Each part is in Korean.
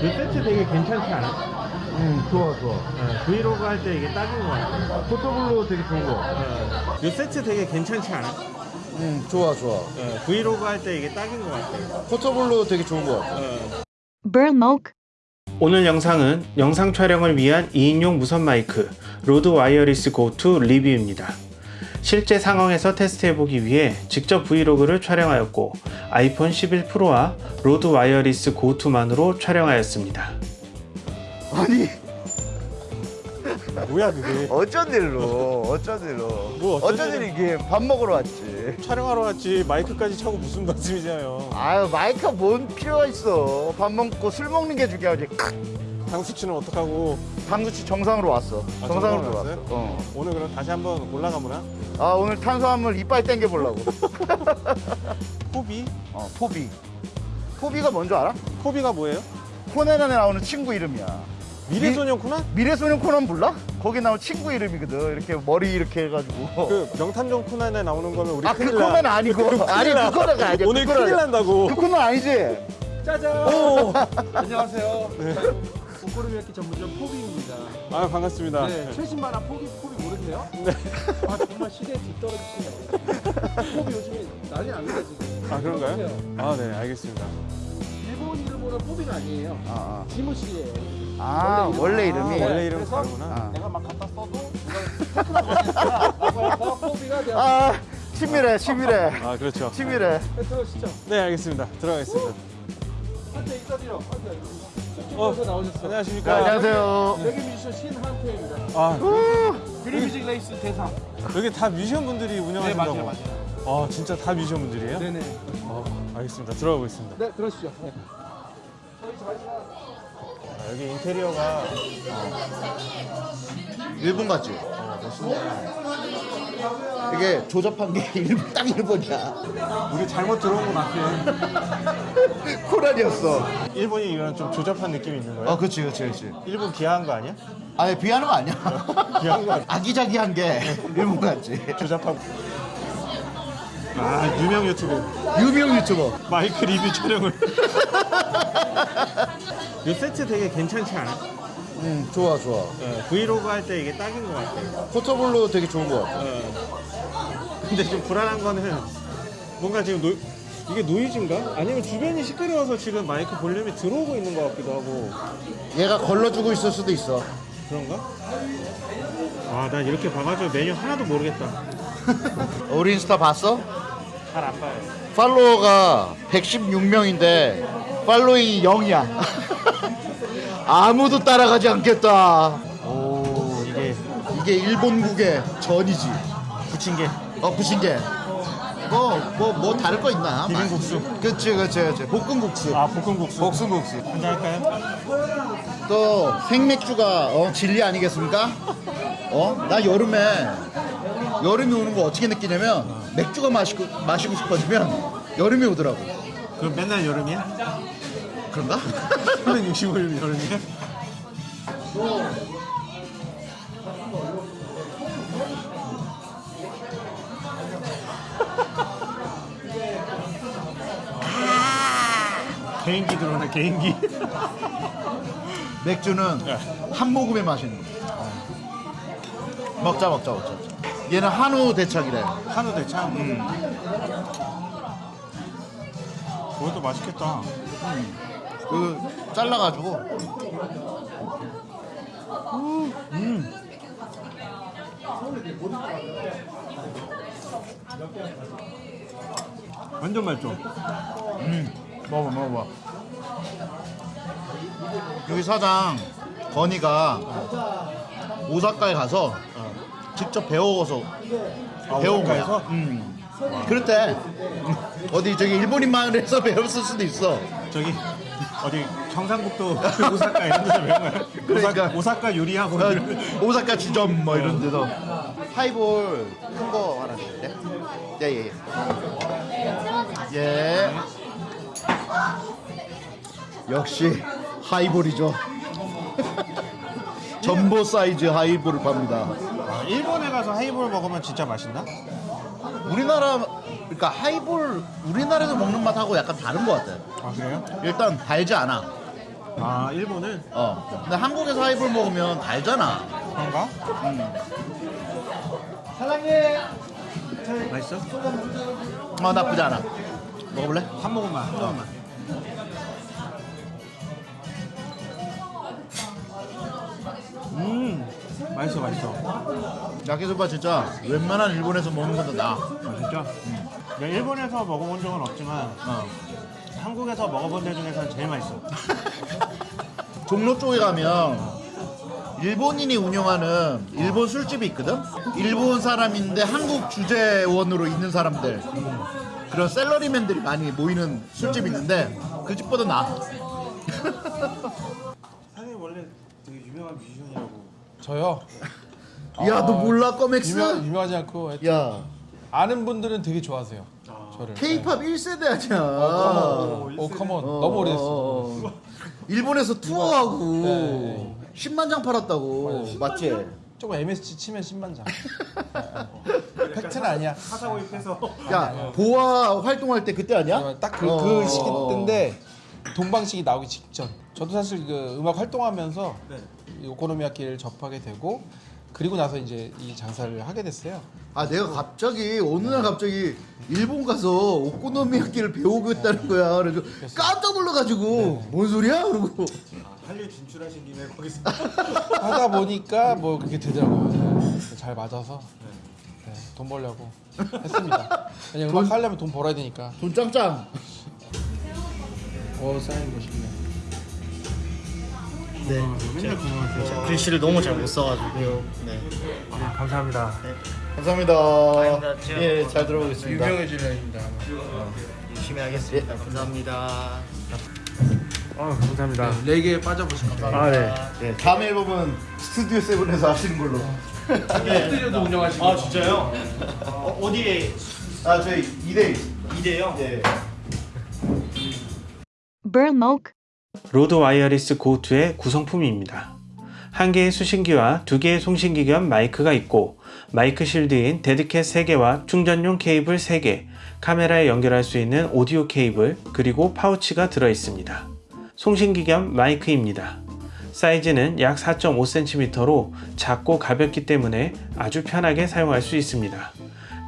이 세트 되게 괜찮지 않아? 응 좋아 좋아 네, 브이로그 할 때 이게 딱인 것 같아. portable로 되게 좋은 거이 세트 되게 괜찮지 않아? 응 좋아 좋아 네, 브이로그 할 때 이게 딱인 것 같아. portable로 되게 좋은 거 같아 Burmok. 오늘 영상은 영상 촬영을 위한 2인용 무선 마이크 로드 와이어리스 고2 리뷰입니다. 실제 상황에서 테스트해보기 위해 직접 브이로그를 촬영하였고 아이폰 11 프로와 로드 와이어리스 고2만으로 촬영하였습니다. 아니. 뭐야 그게? 어쩐 일로? 어쩐 일로? 뭐 어쩐 어쩐 일이 이게 밥 먹으러 왔지? 촬영하러 왔지. 마이크까지 차고 무슨 말씀이세요. 아유 마이크가 뭔 필요가 있어? 밥 먹고 술 먹는 게 중요하지. 당수치는 어떡하고? 당수치 정상으로 왔어. 아, 정상으로 정상으로 왔어? 어. 오늘 그럼 다시 한번 올라가보나? 아 오늘 탄수화물 이빠이 땡겨 보려고 포비? 어 포비 포비가 뭔지 알아? 포비가 뭐예요? 코난에 나오는 친구 이름이야 미래소년 코난? 미래소년 코난 몰라? 거기 나온 친구 이름이거든 이렇게 머리 이렇게 해가지고 그 명탐정 코난에 나오는 거는 우리 아그 큰일 나. 코난 아니고 아니 그 코난 아니야 오늘 그 큰일. 난다고 그 코난 아니지? 짜잔! 오! 안녕하세요. 오코노미야끼 전문점 포비입니다. 아 반갑습니다 네, 최신 만화 포비 포비 모르세요? 네. 아 정말 시대에 뒤떨어지시네요. 포비 요즘에 난리 납니다 지금. 아 그런가요? 아 네 알겠습니다 일본 이름으로 포비는 아니에요. 아, 지무씨예요. 아. 아 원래 이름이 아, 원래 이름 그래서- 다르구나 아. 내가 막 갖다 써도 해서 포비가. 아 치밀해 치밀해 아 그렇죠 치밀해 들어오시죠. 네 알겠습니다 들어가겠습니다 한테 인사드려. 한테. 어, 어, 나오셨어요. 안녕하십니까 안녕하세요 레게 뮤지션 신한태입니다. 아 그리뮤직 레이스 대상. 여기 다 뮤지션 분들이 네 운영하신다고 맞아요 맞아요. 아 진짜 다 뮤지션 분들이에요? 네네. 어, 알겠습니다 들어가 보겠습니다 네 들어오시죠. 네. 아, 여기 인테리어가 일본 같지? 이게 조잡한 게 일본, 딱 일본이야. 우리 잘못 들어온 거 같아 코란이었어. 일본이 이런 좀 조잡한 느낌이 있는 거예요? 어 그치 그치 그치. 일본 비하한 거 아니야? 아니 비하는 거 아니야. 비하는 거 아니야? 아기자기한 게 일본 같지. 조잡하고. 아 유명 유튜버. 유명 유튜버. 마이크 리뷰 촬영을. 이 세트 되게 괜찮지 않아? 응 좋아 좋아 네, 브이로그 할 때 이게 딱인 것 같아 portable로 되게 좋은 거 같아 네. 근데 좀 불안한 거는 뭔가 지금 노, 이게 노이즈인가? 아니면 주변이 시끄러워서 지금 마이크 볼륨이 들어오고 있는 것 같기도 하고 얘가 걸러주고 있을 수도 있어 그런가? 아, 난 이렇게 봐가지고 메뉴 하나도 모르겠다. 우리 인스타 봤어? 잘 안 봐요. follower가 116명인데 following이 0이야 아무도 따라가지 않겠다 오, 이게 이게 일본국의 전이지 부침개. 어 부신게 뭐뭐 뭐 다를 거 있나 비빔국수. 그치 그치 그치 볶음국수 아, 볶음국수. 볶음국수 한잔 할까요? 또 생맥주가 어, 진리 아니겠습니까? 어? 나 여름에 여름이 오는 거 어떻게 느끼냐면 맥주가 마시고 마시고 싶어지면 여름이 오더라고 그럼 맨날 여름이야? 그런가? 365일 여름이야? 개인기 들어오네, 개인기. 맥주는 네. 한 모금에 마시는 거. 먹자 먹자 먹자. 얘는 한우 대창이래. 한우 대창. 음. 그것도 맛있겠다. 그 잘라가지고 완전 맛있죠? 먹어봐 먹어봐. 여기 사장 건이가 오사카에 가서 직접 배워서 아, 배운? 거야. 음. 그렇대. 어디 저기 일본인 마을에서 배웠을 수도 있어. 저기 어디 경상북도 오사카 이런 데서 배운 거야? 그러니까. 오사, 오사카 요리학원 어, 오사카 지점 뭐 이런 데서 하이볼 큰 거 하나 주실래? 예예 예. 예. 역시 하이볼이죠. 점보 사이즈 하이볼을 팝니다. 아, 일본에 가서 하이볼 먹으면 진짜 맛있나? 우리나라 그러니까 하이볼 우리나라에서 먹는 맛하고 약간 다른 것 같아요. 아 그래요? 일단 달지 않아. 아 일본은 어. 근데 한국에서 하이볼 먹으면 달잖아. 그런가? 사장님. 맛있어? 어 나쁘지 않아. 먹어볼래? 한 모금만 한 모금만 음 맛있어 맛있어 야끼소바 진짜 웬만한 일본에서 먹는 것도 나. 아 진짜? 내 가 일본에서 먹어본 적은 없지만 어. 한국에서 먹어본 데 중에서는 제일 맛있어 종로 쪽에 가면 일본인이 운영하는 일본 술집이 있거든. 일본 사람인데 한국 주재원으로 있는 사람들 그런 셀러리맨들이 많이 모이는 술집이 있는데 그 집보다 나. 사장님 원래 되게 유명한 뮤지션이라고 저요. 야너 몰라 꺼맥스? 유명 유명하지 않고 야 아는 분들은 되게 좋아하세요. 저를. K-pop 1세대 아니야. 오 come on 어, 너무 오래됐어. 어, 어. 일본에서 투어하고 네. 10만 장 팔았다고 맞지? 조금 MSG 치면 10만 장. 팩트는 아니야. 사사오입해서 야 보아 활동할 때 그때 아니야? 딱그 어. 그 시기 때인데 동방식이 나오기 직전. 저도 사실 그 음악 활동하면서 네. 이 오코노미야키를 접하게 되고 그리고 나서 이제 이 장사를 하게 됐어요. 아 내가 갑자기 어느 날 갑자기 일본 가서 오코노미야키를 배우겠다는 거야. 그래서 깜짝 놀라가지고 뭔 소리야? 그러고 한류 진출하신 김에 거기서 하다 보니까 뭐 그렇게 되더라고요. 네. 잘 맞아서 네, 돈 벌려고 했습니다. 그냥 음악 하려면 돈 벌어야 되니까. 돈 짱짱. 어 사인 네. 맨날 궁금했어요 글씨를 너무 잘 못 써가지고요. 네. 아, 감사합니다 감사합니다. 아닙니다. 제가 예, 잘 들어보겠습니다. 유명해지려입니다. 열심히 하겠습니다. 감사합니다. 아 감사합니다 레게에 빠져보시면 아네 예, 다음 앨범은 스튜디오 세븐에서 하시는 걸로. 스튜디오도 운영하시고. 아 진짜요? 어, 어디에 아 저희 2대 이대요? 예. Burmok, 로드 와이어리스 고2의 구성품입니다. 한 개의 수신기와 두 개의 송신기 겸 마이크가 있고 마이크 shield인 dead cat 3개와 충전용 케이블 3개, 카메라에 연결할 수 있는 오디오 케이블, 그리고 파우치가 들어 있습니다. 송신기 겸 마이크입니다. 사이즈는 약 4.5cm로 작고 가볍기 때문에 아주 편하게 사용할 수 있습니다.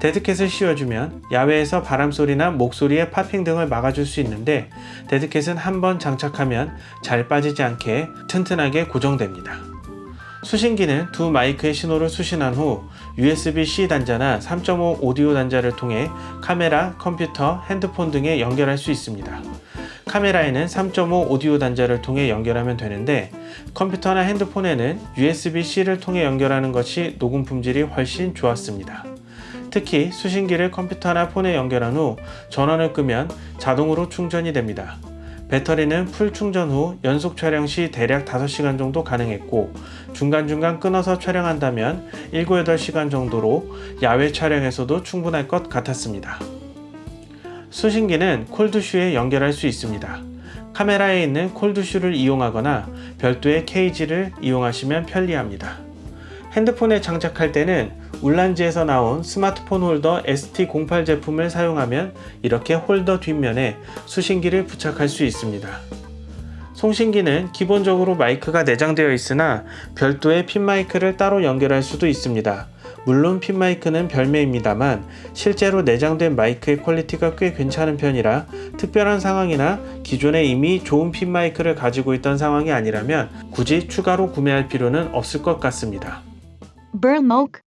dead cat을 씌워주면 야외에서 바람소리나 목소리의 popping 등을 막아줄 수 있는데 dead cat은 한번 장착하면 잘 빠지지 않게 튼튼하게 고정됩니다. 수신기는 두 마이크의 신호를 수신한 후 USB-C 단자나 3.5 오디오 단자를 통해 카메라, 컴퓨터, 핸드폰 등에 연결할 수 있습니다. 카메라에는 3.5 오디오 단자를 통해 연결하면 되는데 컴퓨터나 핸드폰에는 USB-C를 통해 연결하는 것이 녹음 품질이 훨씬 좋았습니다. 특히 수신기를 컴퓨터나 폰에 연결한 후 전원을 끄면 자동으로 충전이 됩니다. 배터리는 풀 충전 후 연속 촬영 시 대략 5시간 정도 가능했고 중간중간 끊어서 촬영한다면 7, 8시간 정도로 야외 촬영에서도 충분할 것 같았습니다. 수신기는 콜드슈에 연결할 수 있습니다. 카메라에 있는 콜드슈를 이용하거나 별도의 케이지를 이용하시면 편리합니다. 핸드폰에 장착할 때는 Ulanzi에서 나온 스마트폰 홀더 ST08 제품을 사용하면 이렇게 홀더 뒷면에 수신기를 부착할 수 있습니다. 송신기는 기본적으로 마이크가 내장되어 있으나 별도의 핀 마이크를 따로 연결할 수도 있습니다. 물론 핀 마이크는 별매입니다만 실제로 내장된 마이크의 quality가 꽤 괜찮은 편이라 특별한 상황이나 기존에 이미 좋은 핀 마이크를 가지고 있던 상황이 아니라면 굳이 추가로 구매할 필요는 없을 것 같습니다. Burmok,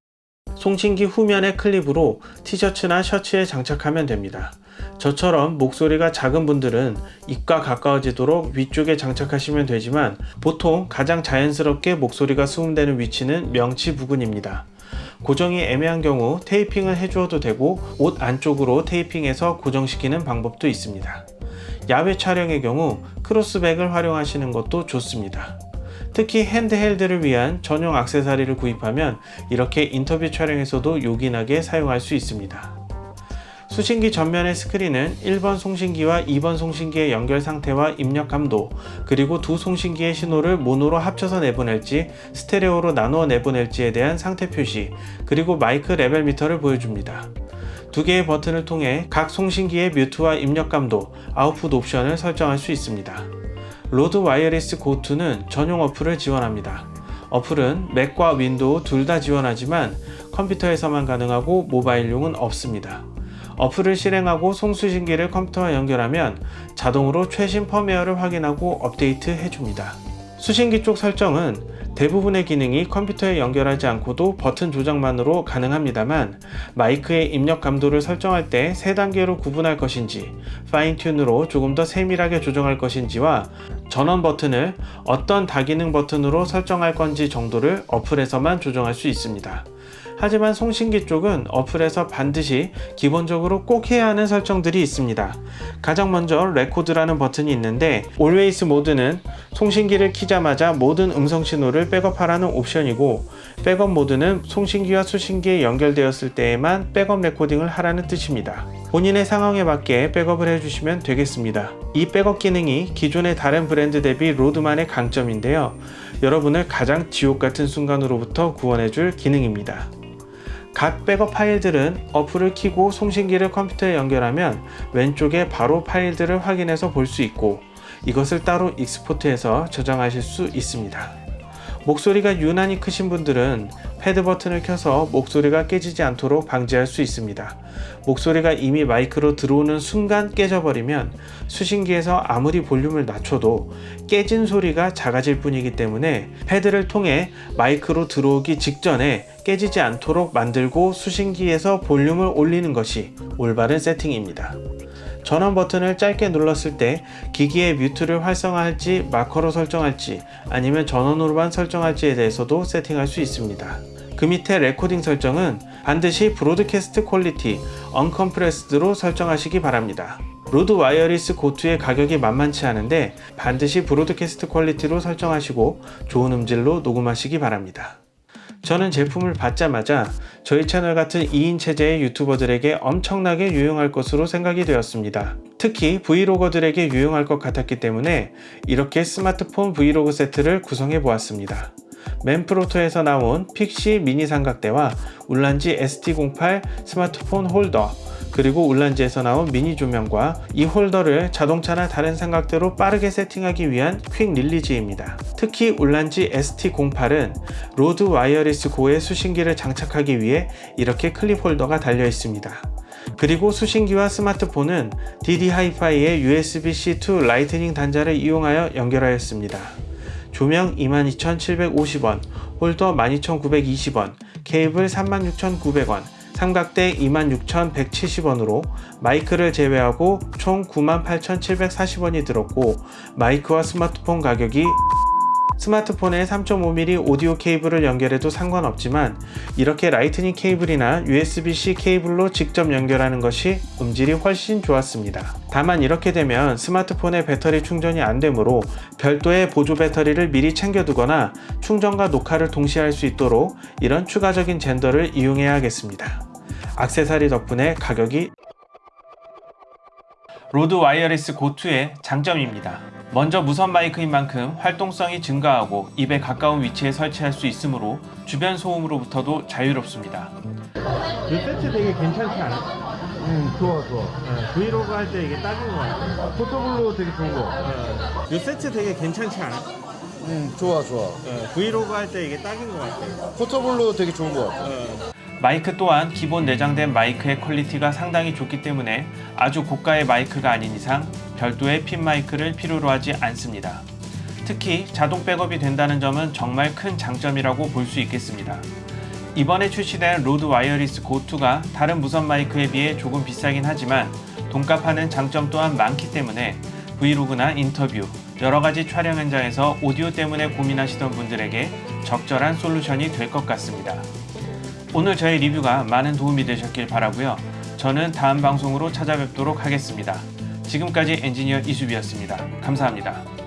송신기 후면의 클립으로 티셔츠나 셔츠에 장착하면 됩니다. 저처럼 목소리가 작은 분들은 입과 가까워지도록 위쪽에 장착하시면 되지만 보통 가장 자연스럽게 목소리가 수음되는 위치는 명치 부근입니다. 고정이 애매한 경우 테이핑을 해주어도 되고 옷 안쪽으로 테이핑해서 고정시키는 방법도 있습니다. 야외 촬영의 경우 크로스백을 활용하시는 것도 좋습니다. 특히 handheld를 위한 전용 액세서리를 구입하면 이렇게 인터뷰 촬영에서도 요긴하게 사용할 수 있습니다. 수신기 전면의 스크린은 1번 송신기와 2번 송신기의 연결 상태와 입력 감도, 그리고 두 송신기의 신호를 모노로 합쳐서 내보낼지 스테레오로 나누어 내보낼지에 대한 상태 표시, 그리고 마이크 레벨 미터를 보여줍니다. 두 개의 버튼을 통해 각 송신기의 mute와 입력 감도, 아웃풋 옵션을 설정할 수 있습니다. Rode Wireless Go 2는 전용 어플을 지원합니다. 어플은 맥과 윈도우 둘 다 지원하지만 컴퓨터에서만 가능하고 모바일용은 없습니다. 어플을 실행하고 송수신기를 컴퓨터와 연결하면 자동으로 최신 펌웨어를 확인하고 업데이트 해줍니다. 수신기 쪽 설정은 대부분의 기능이 컴퓨터에 연결하지 않고도 버튼 조작만으로 가능합니다만 마이크의 입력 감도를 설정할 때 세 단계로 구분할 것인지 fine tune으로 조금 더 세밀하게 조정할 것인지와 전원 버튼을 어떤 다기능 버튼으로 설정할 건지 정도를 어플에서만 조정할 수 있습니다. 하지만 송신기 쪽은 어플에서 반드시 기본적으로 꼭 해야 하는 설정들이 있습니다. 가장 먼저 레코드라는 버튼이 있는데 Always 모드는 송신기를 키자마자 모든 음성 신호를 백업하라는 옵션이고 백업 모드는 송신기와 수신기에 연결되었을 때에만 백업 레코딩을 하라는 뜻입니다. 본인의 상황에 맞게 백업을 해주시면 되겠습니다. 이 백업 기능이 기존의 다른 브랜드 대비 Rode만의 강점인데요. 여러분을 가장 지옥 같은 순간으로부터 구원해줄 기능입니다. 각 백업 파일들은 어플을 키고 송신기를 컴퓨터에 연결하면 왼쪽에 바로 파일들을 확인해서 볼 수 있고 이것을 따로 export해서 저장하실 수 있습니다. 목소리가 유난히 크신 분들은 패드 버튼을 켜서 목소리가 깨지지 않도록 방지할 수 있습니다. 목소리가 이미 마이크로 들어오는 순간 깨져버리면 수신기에서 아무리 볼륨을 낮춰도 깨진 소리가 작아질 뿐이기 때문에 패드를 통해 마이크로 들어오기 직전에 깨지지 않도록 만들고 수신기에서 볼륨을 올리는 것이 올바른 세팅입니다. 전원 버튼을 짧게 눌렀을 때 기기의 mute를 활성화할지 마커로 설정할지 아니면 전원으로만 설정할지에 대해서도 세팅할 수 있습니다. 그 밑에 레코딩 설정은 반드시 broadcast quality uncompressed로 설정하시기 바랍니다. Rode Wireless Go Two의 가격이 만만치 않은데 반드시 broadcast quality로 설정하시고 좋은 음질로 녹음하시기 바랍니다. 저는 제품을 받자마자 저희 채널 같은 2인 체제의 유튜버들에게 엄청나게 유용할 것으로 생각이 되었습니다. 특히 브이로거들에게 유용할 것 같았기 때문에 이렇게 스마트폰 브이로그 세트를 구성해 보았습니다. Manfrotto에서 나온 Pixi 미니 삼각대와 Ulanzi ST08 스마트폰 홀더 그리고 Ulanzi에서 나온 미니 조명과 이 홀더를 자동차나 다른 삼각대로 빠르게 세팅하기 위한 quick release입니다. 특히 Ulanzi ST08은 Rode Wireless Go의 수신기를 장착하기 위해 이렇게 클립 홀더가 달려 있습니다. 그리고 수신기와 스마트폰은 DD HiFi의 USB-C to Lightning 단자를 이용하여 연결하였습니다. 조명 22,750원, 홀더 12,920원, 케이블 36,900원, 삼각대 26,170원으로 마이크를 제외하고 총 98,740원이 들었고 마이크와 스마트폰 가격이 스마트폰에 3.5mm 오디오 케이블을 연결해도 상관없지만 이렇게 Lightning 케이블이나 USB-C 케이블로 직접 연결하는 것이 음질이 훨씬 좋았습니다. 다만 이렇게 되면 스마트폰의 배터리 충전이 안 되므로 별도의 보조 배터리를 미리 챙겨두거나 충전과 녹화를 동시에 할 수 있도록 이런 추가적인 젠더를 이용해야겠습니다. 악세사리 덕분에 가격이 Rode Wireless Go 2의 장점입니다. 먼저 무선 마이크인 만큼 활동성이 증가하고 입에 가까운 위치에 설치할 수 있으므로 주변 소음으로부터도 자유롭습니다. 이 세트 되게 괜찮지 않아? 음, 좋아, 좋아. 브이로그 할 때 이게 딱인 것 같아. portable로 되게 좋은 거. 이 세트 되게 괜찮지 않아? 음, 좋아, 좋아. 브이로그 할 때 이게 딱인 것 같아. portable로 되게 좋은 것 같아. 마이크 또한 기본 내장된 마이크의 quality가 상당히 좋기 때문에 아주 고가의 마이크가 아닌 이상 별도의 핀 마이크를 필요로 하지 않습니다. 특히 자동 백업이 된다는 점은 정말 큰 장점이라고 볼 수 있겠습니다. 이번에 출시된 Rode Wireless Go 2가 다른 무선 마이크에 비해 조금 비싸긴 하지만 돈값하는 장점 또한 많기 때문에 브이로그나 인터뷰, 여러가지 촬영 현장에서 오디오 때문에 고민하시던 분들에게 적절한 솔루션이 될 것 같습니다. 오늘 저의 리뷰가 많은 도움이 되셨길 바라고요. 저는 다음 방송으로 찾아뵙도록 하겠습니다. 지금까지 엔지니어 이수비였습니다. 감사합니다.